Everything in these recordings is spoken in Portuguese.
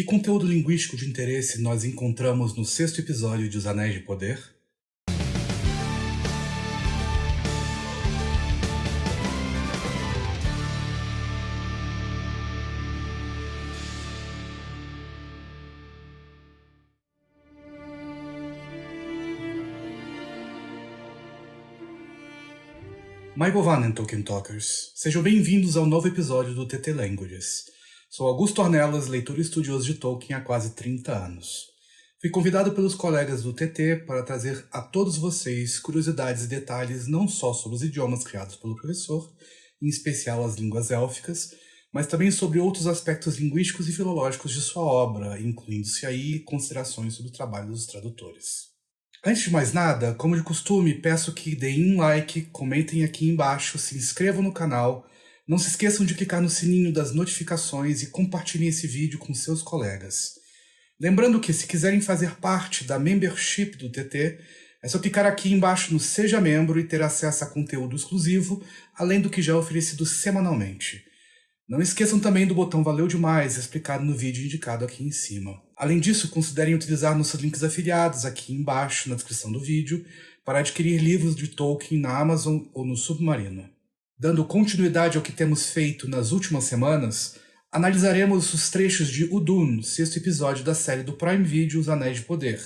Que conteúdo linguístico de interesse nós encontramos no sexto episódio de Os Anéis de Poder? Maibovanen Tolkien Talkers, sejam bem-vindos ao novo episódio do TT Languages. Sou Augusto Ornelas, leitor e estudioso de Tolkien há quase 30 anos. Fui convidado pelos colegas do TT para trazer a todos vocês curiosidades e detalhes não só sobre os idiomas criados pelo professor, em especial as línguas élficas, mas também sobre outros aspectos linguísticos e filológicos de sua obra, incluindo-se aí considerações sobre o trabalho dos tradutores. Antes de mais nada, como de costume, peço que deem um like, comentem aqui embaixo, se inscrevam no canal, não se esqueçam de clicar no sininho das notificações e compartilhem esse vídeo com seus colegas. Lembrando que se quiserem fazer parte da membership do TT, é só clicar aqui embaixo no Seja Membro e ter acesso a conteúdo exclusivo, além do que já é oferecido semanalmente. Não esqueçam também do botão Valeu Demais, explicado no vídeo indicado aqui em cima. Além disso, considerem utilizar nossos links afiliados aqui embaixo na descrição do vídeo para adquirir livros de Tolkien na Amazon ou no Submarino. Dando continuidade ao que temos feito nas últimas semanas, analisaremos os trechos de Udun, sexto episódio da série do Prime Video Os Anéis de Poder,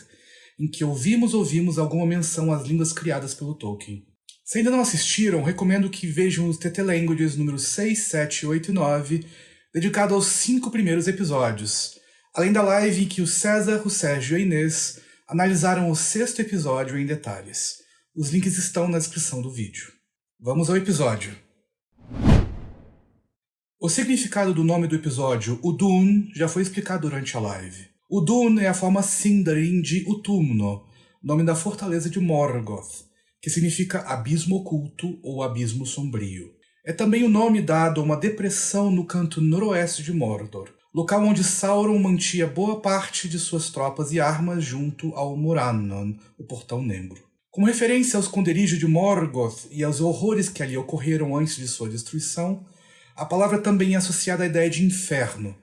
em que ouvimos ouvimos alguma menção às línguas criadas pelo Tolkien. Se ainda não assistiram, recomendo que vejam os TT Languages números 6, 7, 8 e 9, dedicado aos cinco primeiros episódios, além da live em que o César, o Sérgio e a Inês analisaram o sexto episódio em detalhes. Os links estão na descrição do vídeo. Vamos ao episódio. O significado do nome do episódio, Udun, já foi explicado durante a live. Udun é a forma Sindarin de Utumno, nome da fortaleza de Morgoth, que significa abismo oculto ou abismo sombrio. É também o nome dado a uma depressão no canto noroeste de Mordor, local onde Sauron mantinha boa parte de suas tropas e armas junto ao Morannon, o Portão Negro. Como referência ao esconderijo de Morgoth e aos horrores que ali ocorreram antes de sua destruição, a palavra também é associada à ideia de inferno,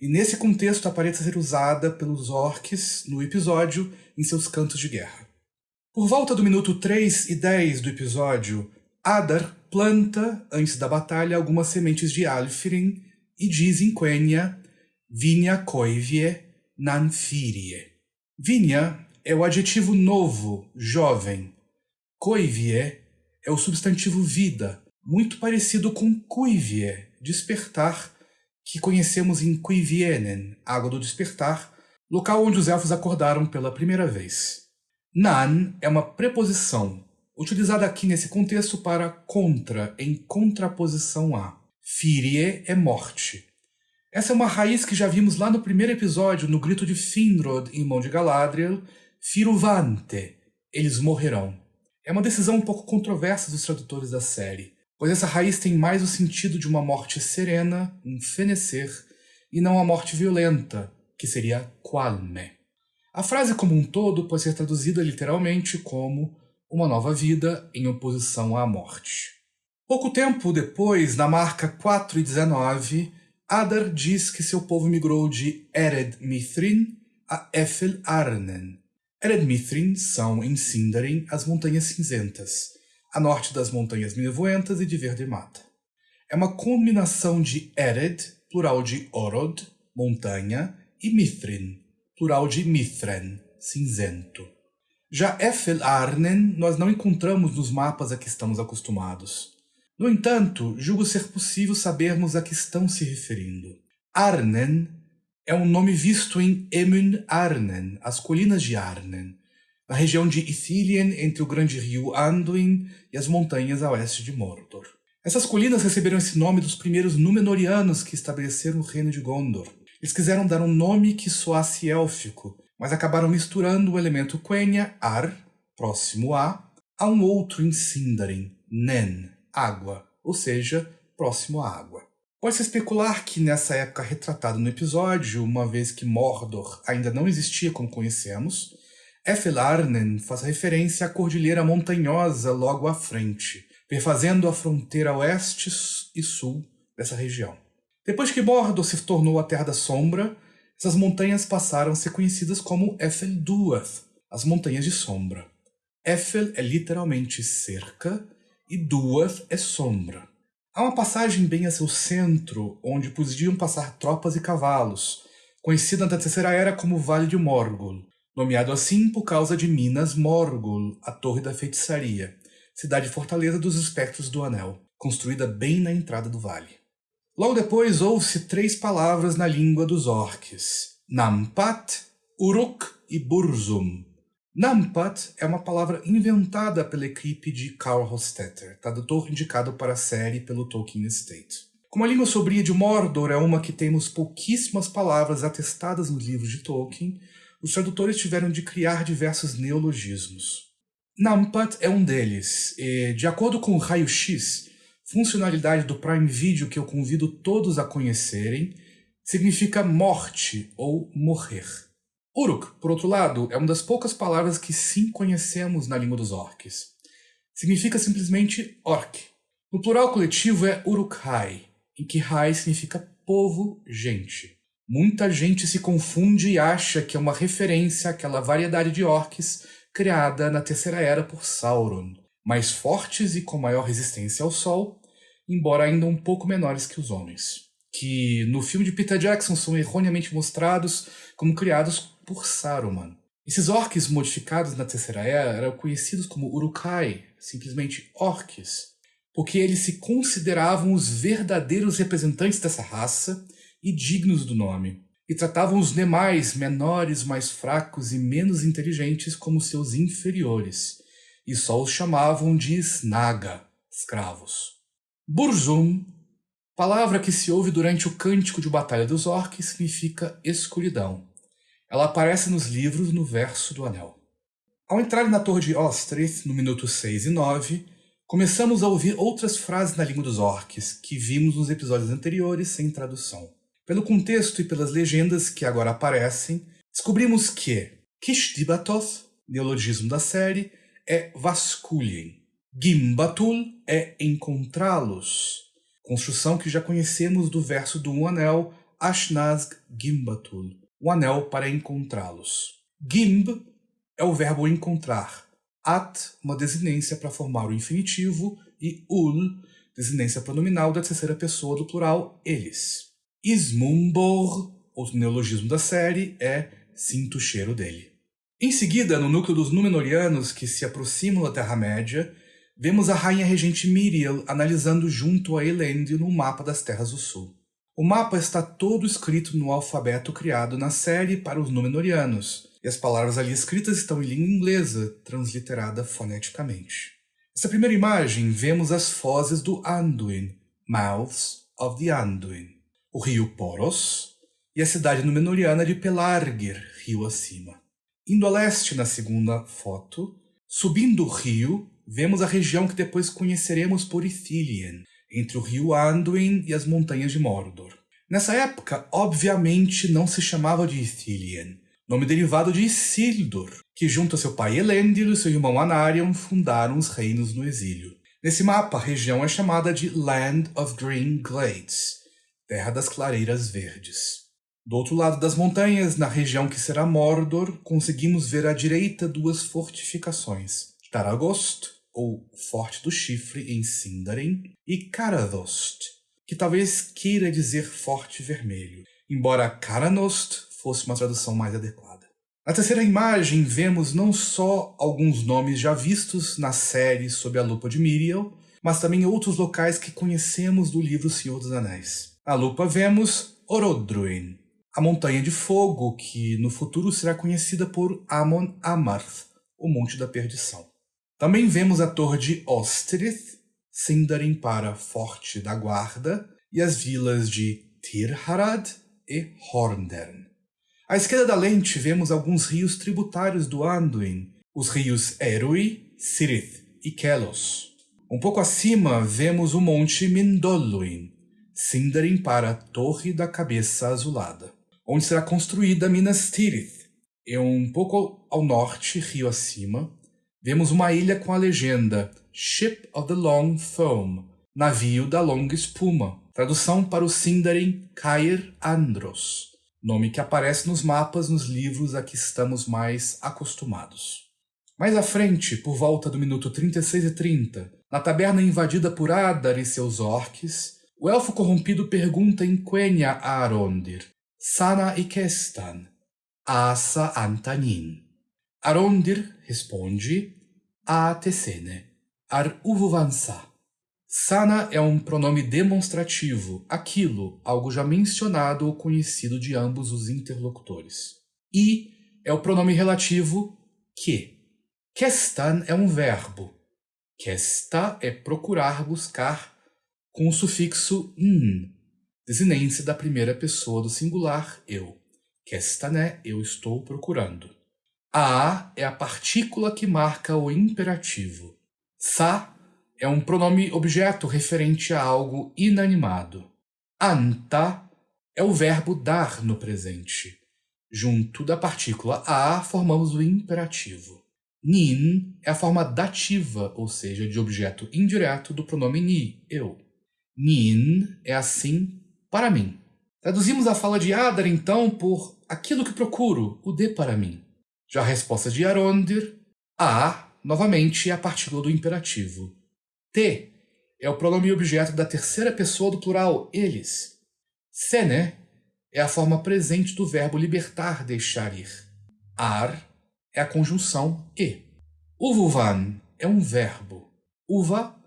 e nesse contexto aparece ser usada pelos orcs no episódio em seus cantos de guerra. Por volta do minuto 3 e 10 do episódio, Adar planta, antes da batalha, algumas sementes de Alfirin e diz em Quenya Vinha coivie nanfirie. Vinha é o adjetivo novo, jovem. Coivie é o substantivo vida, muito parecido com cuivie, despertar, que conhecemos em Cuivienen, Água do Despertar, local onde os elfos acordaram pela primeira vez. Nan é uma preposição, utilizada aqui nesse contexto para contra, em contraposição a. Firie é morte. Essa é uma raiz que já vimos lá no primeiro episódio, no grito de Finrod, irmão de Galadriel, Firuvante, eles morrerão. É uma decisão um pouco controversa dos tradutores da série, pois essa raiz tem mais o sentido de uma morte serena, um fenecer, e não a morte violenta, que seria qualme. A frase como um todo pode ser traduzida literalmente como uma nova vida em oposição à morte. Pouco tempo depois, na marca 4 e 19, Adar diz que seu povo migrou de Ered Mithrin a Efel Arnen. Ered Mithrin são, em Sindarin, as Montanhas Cinzentas, a norte das Montanhas Nevoentas e de Verde Mata. É uma combinação de Ered, plural de Orod, montanha, e Mithrin, plural de Mithren, cinzento. Já Efel Arnen nós não encontramos nos mapas a que estamos acostumados. No entanto, julgo ser possível sabermos a que estão se referindo. Arnen é um nome visto em Emun Arnen, as colinas de Arnen, na região de Ithilien entre o grande rio Anduin e as montanhas a oeste de Mordor. Essas colinas receberam esse nome dos primeiros Númenóreanos que estabeleceram o reino de Gondor, eles quiseram dar um nome que soasse élfico, mas acabaram misturando o elemento Quenya, ar, próximo a, a um outro em Sindarin, Nen, água, ou seja, próximo à água. Pode-se especular que nessa época retratada no episódio, uma vez que Mordor ainda não existia como conhecemos, Efelarnen faz referência à cordilheira montanhosa logo à frente, perfazendo a fronteira oeste e sul dessa região. Depois que Mordor se tornou a Terra da Sombra, essas montanhas passaram a ser conhecidas como Eiffel Duath, as Montanhas de Sombra. Eiffel é literalmente cerca e Duath é sombra. Há uma passagem bem a seu centro, onde podiam passar tropas e cavalos, conhecida na Terceira Era como Vale de Morgul, nomeado assim por causa de Minas Morgul, a Torre da Feitiçaria, cidade-fortaleza dos Espectros do Anel, construída bem na entrada do vale. Logo depois ouve-se três palavras na língua dos orques, Nampat, Uruk e Burzum. Nampat é uma palavra inventada pela equipe de Karl Hofstetter, tradutor indicado para a série pelo Tolkien Estate. Como a língua sobria de Mordor é uma que temos pouquíssimas palavras atestadas nos livros de Tolkien, os tradutores tiveram de criar diversos neologismos. Nampat é um deles, e, de acordo com o Raio-X, funcionalidade do Prime Video que eu convido todos a conhecerem, significa morte ou morrer. Uruk, por outro lado, é uma das poucas palavras que sim conhecemos na língua dos orcs. Significa simplesmente orc. No plural coletivo é Urukhai, em que Hai significa povo, gente. Muita gente se confunde e acha que é uma referência àquela variedade de orcs criada na Terceira Era por Sauron, mais fortes e com maior resistência ao sol, embora ainda um pouco menores que os homens, que no filme de Peter Jackson são erroneamente mostrados como criados por Saruman. Esses orcs modificados na Terceira Era eram conhecidos como Urukai, simplesmente orcs, porque eles se consideravam os verdadeiros representantes dessa raça e dignos do nome, e tratavam os demais, menores, mais fracos e menos inteligentes, como seus inferiores, e só os chamavam de Snaga, escravos. Burzum, palavra que se ouve durante o cântico de Batalha dos Orcs, significa escuridão. Ela aparece nos livros no verso do anel. Ao entrar na torre de Ostrith, no minuto 6 e 9, começamos a ouvir outras frases na língua dos orcs, que vimos nos episódios anteriores sem tradução. Pelo contexto e pelas legendas que agora aparecem, descobrimos que Kishtibatoth, neologismo da série, é vasculhem. Gimbatul é encontrá-los, construção que já conhecemos do verso do um anel Ashnazg Gimbatul, o anel para encontrá-los. Gimb é o verbo encontrar, at, uma desinência para formar o infinitivo, e ul, desinência pronominal da terceira pessoa do plural eles. Ismumbor, outro neologismo da série, é sinto o cheiro dele. Em seguida, no núcleo dos Númenóreanos que se aproximam da Terra-média, vemos a rainha regente Miriel analisando junto a Elendil no mapa das Terras do Sul. O mapa está todo escrito no alfabeto criado na série para os Númenóreanos, e as palavras ali escritas estão em língua inglesa, transliterada foneticamente. Nessa primeira imagem, vemos as fozes do Anduin, Mouths of the Anduin o rio Poros e a cidade numenoriana de Pelargir, rio acima. Indo a leste na segunda foto, subindo o rio, vemos a região que depois conheceremos por Ithilien, entre o rio Anduin e as montanhas de Mordor. Nessa época, obviamente, não se chamava de Ithilien, nome derivado de Isildur, que junto a seu pai Elendil e seu irmão Anarion fundaram os reinos no exílio. Nesse mapa, a região é chamada de Land of Green Glades, terra das clareiras verdes. Do outro lado das montanhas, na região que será Mordor, conseguimos ver à direita duas fortificações, Taragost, ou Forte do Chifre em Sindarin, e Karadost, que talvez queira dizer Forte Vermelho, embora Karanost fosse uma tradução mais adequada. Na terceira imagem, vemos não só alguns nomes já vistos na série sob a lupa de Miriel, mas também outros locais que conhecemos do livro Senhor dos Anéis. Na lupa vemos Orodruin, a montanha de fogo que no futuro será conhecida por Amon Amarth, o Monte da Perdição. Também vemos a torre de Ostrith, Sindarin para Forte da Guarda, e as vilas de Tirharad e Horndern. À esquerda da lente vemos alguns rios tributários do Anduin, os rios Erui, Sirith e Kelos. Um pouco acima vemos o monte Mindoluin, Sindarin para a Torre da Cabeça Azulada, onde será construída Minas Tirith. E um pouco ao norte, rio acima, vemos uma ilha com a legenda Ship of the Long Foam, navio da longa espuma, tradução para o Sindarin Cair Andros, nome que aparece nos mapas nos livros a que estamos mais acostumados. Mais à frente, por volta do minuto 36 e 30, na taberna invadida por Adar e seus orques, o elfo corrompido pergunta em Quenya a Arondir, Sana e Kestan, Asa Antanin. Arondir responde, A Tessene, Ar Uvuvansa. Sana é um pronome demonstrativo, aquilo, algo já mencionado ou conhecido de ambos os interlocutores. E é o pronome relativo que. Kestan é um verbo. Kesta é procurar, buscar, com o sufixo n, desinência da primeira pessoa do singular eu. Kestané, eu estou procurando. A é a partícula que marca o imperativo. Sa é um pronome objeto referente a algo inanimado. Anta é o verbo dar no presente. Junto da partícula a formamos o imperativo. Nin é a forma dativa, ou seja, de objeto indireto do pronome ni, eu. Nin é assim para mim. Traduzimos a fala de Adar, então, por aquilo que procuro, o de para mim. Já a resposta de Arondir, a, novamente, é a partícula do imperativo. Te é o pronome objeto da terceira pessoa do plural, eles. Sene é a forma presente do verbo libertar, deixar ir. Ar é a conjunção e. Uvuvan é um verbo. Uva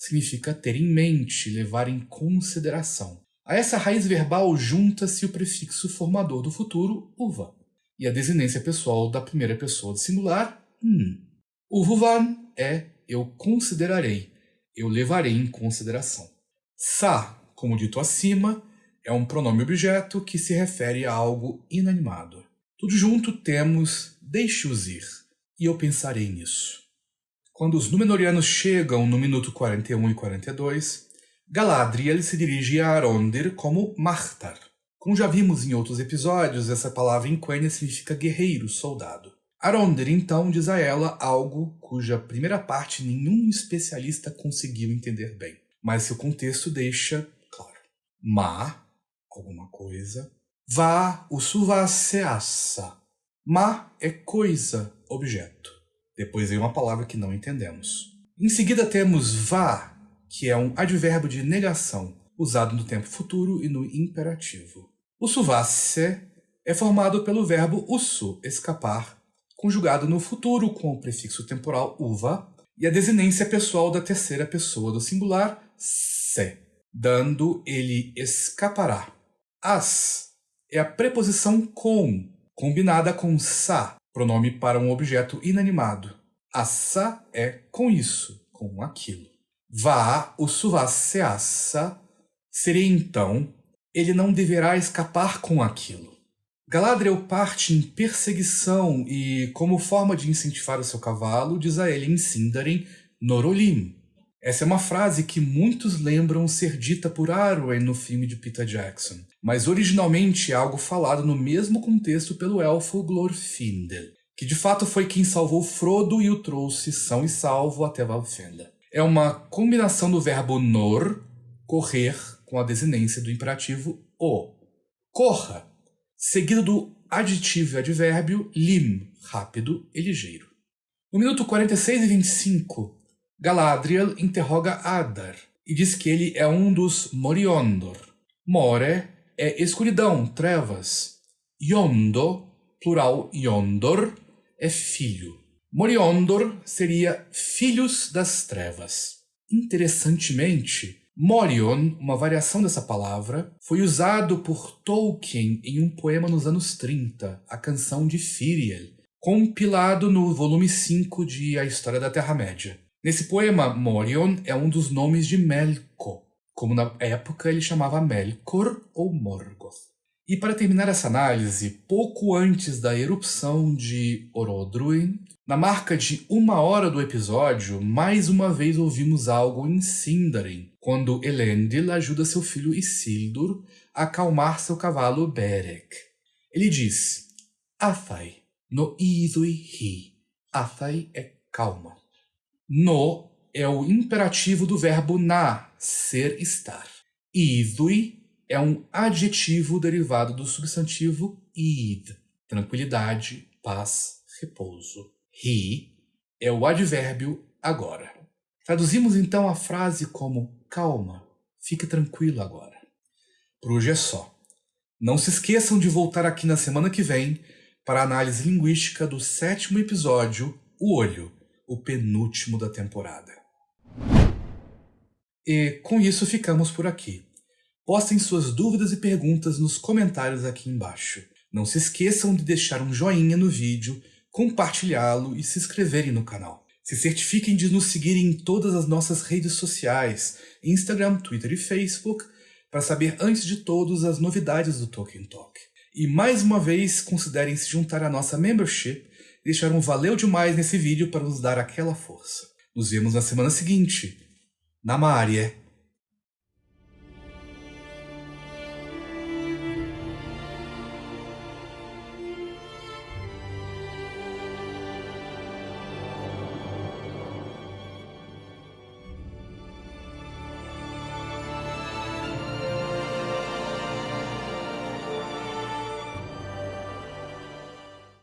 significa ter em mente, levar em consideração. A essa raiz verbal junta-se o prefixo formador do futuro, uva, e a desinência pessoal da primeira pessoa do singular, n. Uvuvan é eu considerarei, eu levarei em consideração. Sa, como dito acima, é um pronome objeto que se refere a algo inanimado. Tudo junto temos deixe-os ir, e eu pensarei nisso. Quando os Númenóreanos chegam no minuto 41 e 42, Galadriel se dirige a Arondir como Martar. Como já vimos em outros episódios, essa palavra em Quenya significa guerreiro, soldado. Arondir então diz a ela algo cuja primeira parte nenhum especialista conseguiu entender bem, mas seu contexto deixa claro. Ma, alguma coisa, vá o suvaseassa. Ma é coisa, objeto. Depois vem uma palavra que não entendemos. Em seguida temos vá, que é um advérbio de negação, usado no tempo futuro e no imperativo. O suvasse é formado pelo verbo usu, escapar, conjugado no futuro com o prefixo temporal uva e a desinência pessoal da terceira pessoa do singular se, dando ele escapará. As é a preposição com, combinada com sa, pronome para um objeto inanimado. Assa é com isso, com aquilo. Vá, o suvaseassa, seria então, ele não deverá escapar com aquilo. Galadriel parte em perseguição e, como forma de incentivar o seu cavalo, diz a ele em Sindarin, Norolim. Essa é uma frase que muitos lembram ser dita por Arwen no filme de Peter Jackson, mas originalmente é algo falado no mesmo contexto pelo elfo Glorfindel, que de fato foi quem salvou Frodo e o trouxe são e salvo até Valfenda. É uma combinação do verbo nor, correr, com a desinência do imperativo o. Corra, seguido do aditivo e advérbio lim, rápido e ligeiro. No minuto 46 e 25, Galadriel interroga Adar e diz que ele é um dos Moriondor. More é escuridão, trevas. Yondo, plural Yondor, é filho. Moriondor seria filhos das trevas. Interessantemente, Morion, uma variação dessa palavra, foi usado por Tolkien em um poema nos anos 30, a canção de Firiel, compilado no volume 5 de A História da Terra-média. Nesse poema, Morion é um dos nomes de Melkor, como na época ele chamava Melkor ou Morgoth. E para terminar essa análise, pouco antes da erupção de Orodruin, na marca de uma hora do episódio, mais uma vez ouvimos algo em Sindarin, quando Elendil ajuda seu filho Isildur a acalmar seu cavalo Berek. Ele diz, Athai, no idui hi. Athai é calma. No é o imperativo do verbo na, ser, estar. Idui é um adjetivo derivado do substantivo id, tranquilidade, paz, repouso. He é o advérbio agora. Traduzimos então a frase como calma, fique tranquilo agora. Por hoje é só. Não se esqueçam de voltar aqui na semana que vem para a análise linguística do sétimo episódio, O Olho, o penúltimo da temporada. E com isso ficamos por aqui. Postem suas dúvidas e perguntas nos comentários aqui embaixo. Não se esqueçam de deixar um joinha no vídeo, compartilhá-lo e se inscreverem no canal. Se certifiquem de nos seguirem em todas as nossas redes sociais, Instagram, Twitter e Facebook, para saber antes de todos as novidades do Tolkien Talk. E mais uma vez, considerem se juntar à nossa membership e deixar um valeu demais nesse vídeo para nos dar aquela força. Nos vemos na semana seguinte. Na Maria.